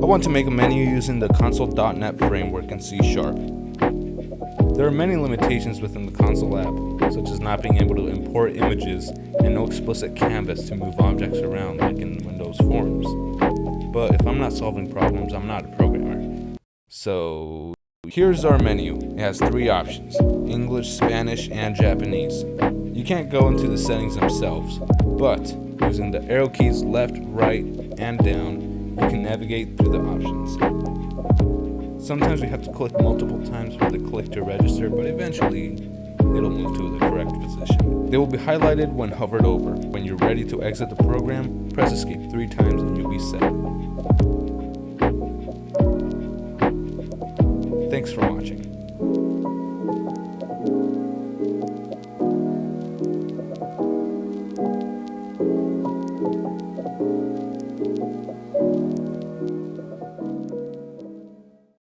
I want to make a menu using the console.NET framework in C Sharp. There are many limitations within the console app, such as not being able to import images and no explicit canvas to move objects around like in Windows Forms. But if I'm not solving problems, I'm not a programmer. So here's our menu. It has three options, English, Spanish, and Japanese. You can't go into the settings themselves, but using the arrow keys left, right, and down, you can navigate through the options. Sometimes we have to click multiple times for the click to register, but eventually it'll move to the correct position. They will be highlighted when hovered over. When you're ready to exit the program, press escape three times and you'll be set. Thanks for watching.